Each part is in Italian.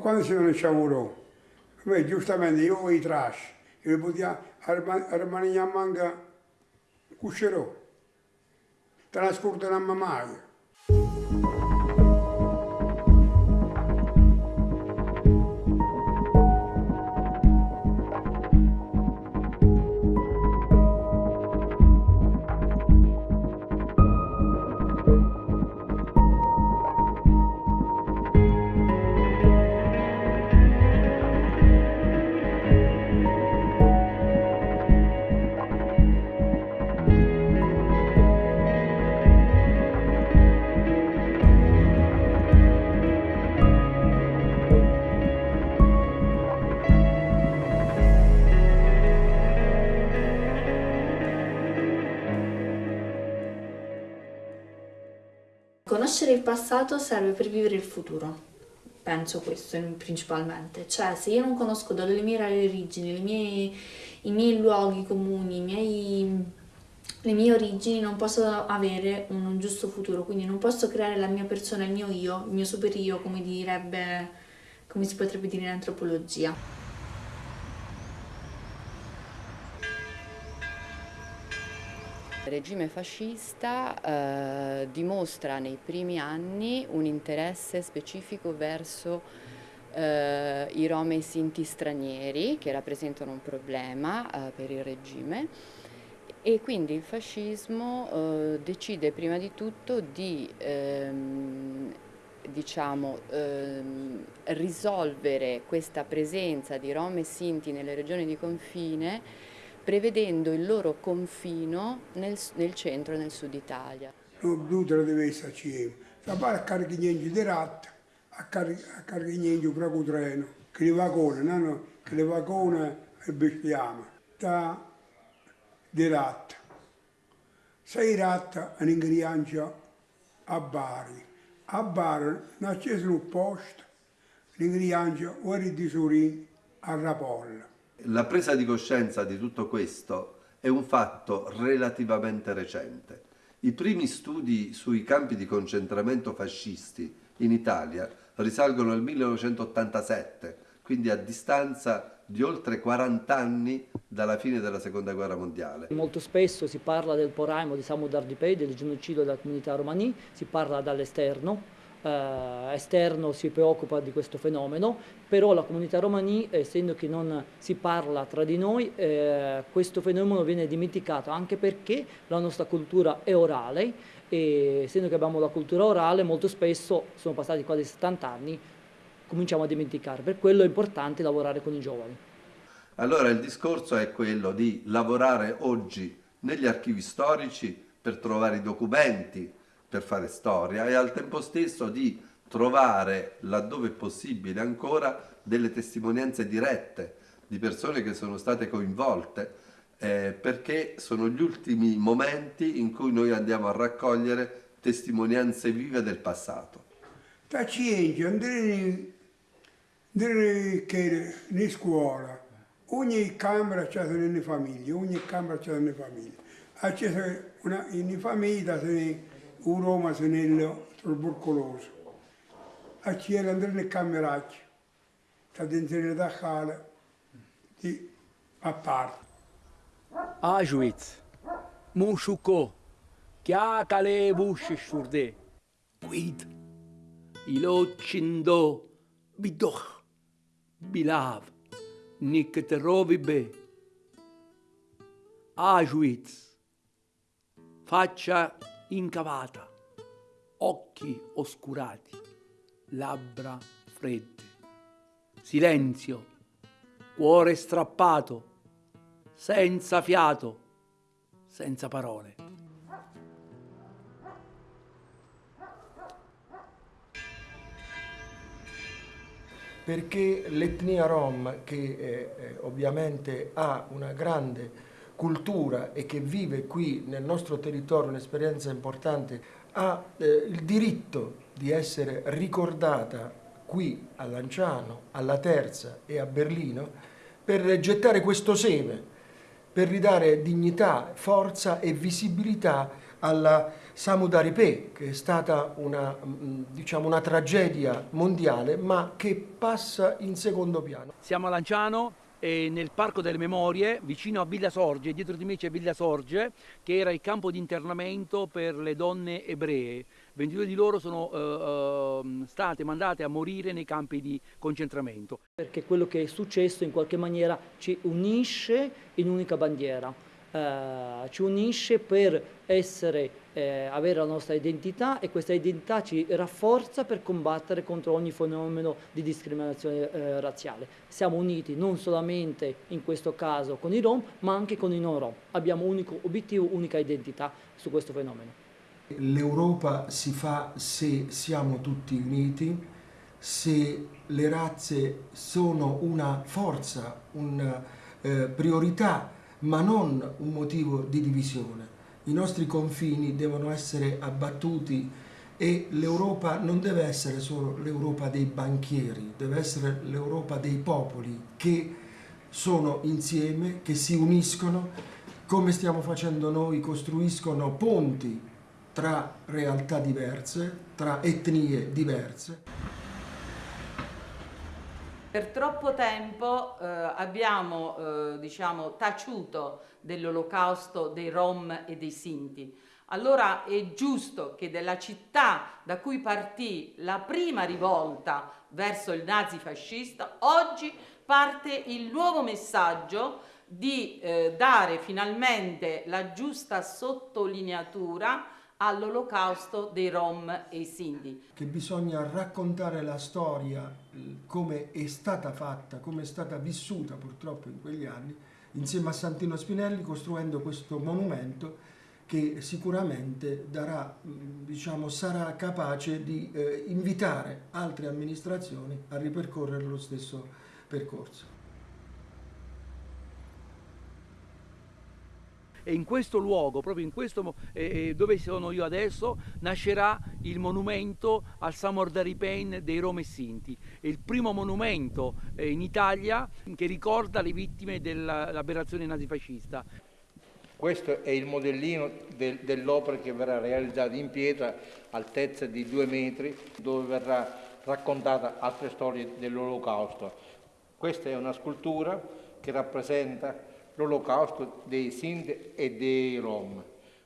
quando si non ci Beh, giustamente io i trash, io potevo rimanere a manca cuscerò, trascorso una mai. Il passato serve per vivere il futuro. Penso questo principalmente. Cioè, se io non conosco dalle mie origini, mie, i miei luoghi comuni, miei, le mie origini, non posso avere un giusto futuro. Quindi non posso creare la mia persona, il mio io, il mio super io, come direbbe, come si potrebbe dire in antropologia. Regime fascista eh, dimostra nei primi anni un interesse specifico verso eh, i rom e i sinti stranieri che rappresentano un problema eh, per il regime. E quindi il fascismo eh, decide prima di tutto di ehm, diciamo, ehm, risolvere questa presenza di rom e sinti nelle regioni di confine prevedendo il loro confino nel, nel centro e nel sud Italia. Non nutre deve esserci, fare a caricare di latte, a caricare di treno, che le vagone, no? che le vagone e bestiame, da di latte. Sei latte in ingrediente a Bari. A Bari non c'è un posto, l'ingrediente ora di Surin a Rapolla. La presa di coscienza di tutto questo è un fatto relativamente recente. I primi studi sui campi di concentramento fascisti in Italia risalgono al 1987, quindi a distanza di oltre 40 anni dalla fine della seconda guerra mondiale. Molto spesso si parla del poraimo di Samudar Dipei, del genocidio della comunità romani, si parla dall'esterno, eh, esterno si preoccupa di questo fenomeno, però la comunità romani, essendo che non si parla tra di noi, eh, questo fenomeno viene dimenticato, anche perché la nostra cultura è orale e essendo che abbiamo la cultura orale, molto spesso, sono passati quasi 70 anni, cominciamo a dimenticare. Per quello è importante lavorare con i giovani. Allora il discorso è quello di lavorare oggi negli archivi storici per trovare i documenti, per fare storia e al tempo stesso di trovare, laddove possibile ancora, delle testimonianze dirette di persone che sono state coinvolte, eh, perché sono gli ultimi momenti in cui noi andiamo a raccogliere testimonianze vive del passato. Pazienza, andare in scuola, ogni camera c'è una famiglia, ogni camera c'è una famiglia. C'è una in famiglia, un Roma Senello tubercoloso. A cielo andare nel cameraccio, sta dentro da cala, di a parte. Auschwitz, Mushuko, Chia Kale Bush Shurde, Quid, Ilo Chindo, Bidoch, Bilav, Nik Terovibe, Auschwitz, faccia incavata, occhi oscurati, labbra fredde, silenzio, cuore strappato, senza fiato, senza parole. Perché l'etnia rom, che eh, eh ovviamente ha una grande cultura e che vive qui nel nostro territorio un'esperienza importante ha eh, il diritto di essere ricordata qui a Lanciano, alla Terza e a Berlino per gettare questo seme, per ridare dignità, forza e visibilità alla Samudaripe, che è stata una, mm, diciamo, una tragedia mondiale, ma che passa in secondo piano. Siamo a Lanciano, nel Parco delle Memorie, vicino a Villa Sorge, dietro di me c'è Villa Sorge, che era il campo di internamento per le donne ebree. 22 di loro sono uh, uh, state mandate a morire nei campi di concentramento. Perché quello che è successo in qualche maniera ci unisce in un'unica bandiera eh, ci unisce per essere, eh, avere la nostra identità e questa identità ci rafforza per combattere contro ogni fenomeno di discriminazione eh, razziale. Siamo uniti non solamente in questo caso con i Rom, ma anche con i non Rom. Abbiamo unico obiettivo, unica identità su questo fenomeno. L'Europa si fa se siamo tutti uniti, se le razze sono una forza, una eh, priorità ma non un motivo di divisione. I nostri confini devono essere abbattuti e l'Europa non deve essere solo l'Europa dei banchieri, deve essere l'Europa dei popoli che sono insieme, che si uniscono, come stiamo facendo noi, costruiscono ponti tra realtà diverse, tra etnie diverse. Per troppo tempo eh, abbiamo eh, diciamo, taciuto dell'olocausto dei Rom e dei Sinti. Allora è giusto che della città da cui partì la prima rivolta verso il nazifascista, oggi parte il nuovo messaggio di eh, dare finalmente la giusta sottolineatura all'olocausto dei Rom e i Sindi. Che bisogna raccontare la storia come è stata fatta, come è stata vissuta purtroppo in quegli anni, insieme a Santino Spinelli costruendo questo monumento che sicuramente darà, diciamo, sarà capace di eh, invitare altre amministrazioni a ripercorrere lo stesso percorso. E in questo luogo, proprio in questo eh, dove sono io adesso, nascerà il monumento al Samordari Pain dei Rome Sinti. È il primo monumento eh, in Italia che ricorda le vittime dell'aberrazione nazifascista. Questo è il modellino del, dell'opera che verrà realizzata in pietra, altezza di due metri, dove verrà raccontata altre storie dell'olocausto. Questa è una scultura che rappresenta l'olocausto dei Sind e dei Rom.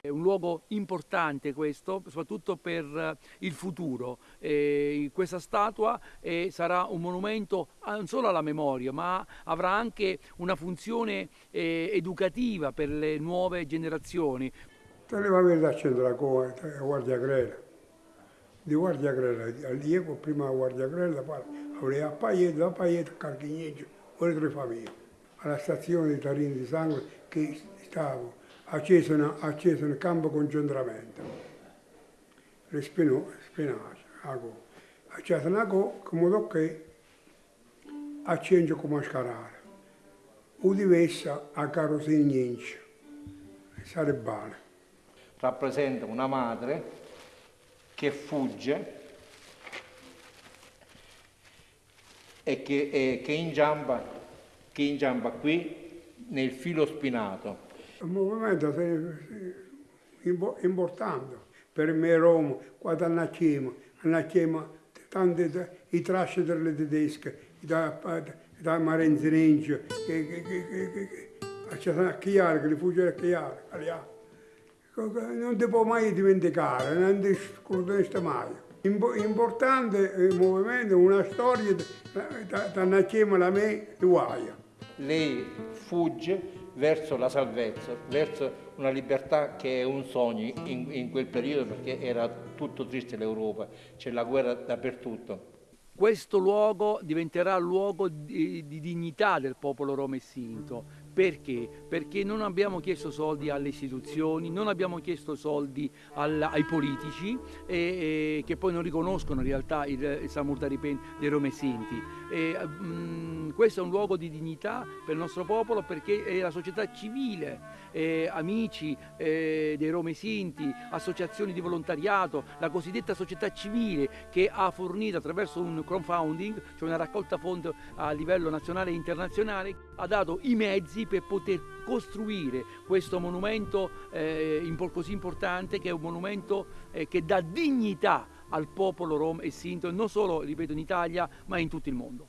È un luogo importante questo, soprattutto per eh, il futuro. Eh, questa statua eh, sarà un monumento non solo alla memoria, ma avrà anche una funzione eh, educativa per le nuove generazioni. Te le va a vedere accendere la guardia grela. Di guardia grela, allievo prima la guardia grela, poi aveva paglietto, la paglietto, carchigneggio, ore tre famiglie alla stazione di Tarini di Sangue che stavo acceso, nel campo concentramento. Le spinaci, ago. Una go, come tocche, accendo come scarare. O diversa a carosegnienci, sarebbe bene. Rappresenta una madre che fugge e che, e che ingiamba che inciampa qui nel filo spinato. Un movimento importante per me Roma, quando andiamo, andiamo tanti i trasci delle tedesche, da, da Marenzinencio, che, che, che, che, che, a Chiara, che li fugge a Chiara, non ti può mai dimenticare, non ti scorderesti mai. Importante il movimento, una storia da, da nascere a me di Guaia lei fugge verso la salvezza, verso una libertà che è un sogno in, in quel periodo perché era tutto triste l'Europa, c'è la guerra dappertutto. Questo luogo diventerà luogo di, di dignità del popolo romessinto, perché? Perché non abbiamo chiesto soldi alle istituzioni, non abbiamo chiesto soldi al, ai politici e, e, che poi non riconoscono in realtà il, il Samurtaripen dei Romesinti. E, mh, mm, questo è un luogo di dignità per il nostro popolo perché è la società civile, eh, amici eh, dei Romesinti, associazioni di volontariato, la cosiddetta società civile che ha fornito attraverso un crowdfunding, cioè una raccolta fondi a livello nazionale e internazionale, ha dato i mezzi per poter costruire questo monumento eh, così importante che è un monumento eh, che dà dignità al popolo rom e sinto non solo, ripeto, in Italia ma in tutto il mondo.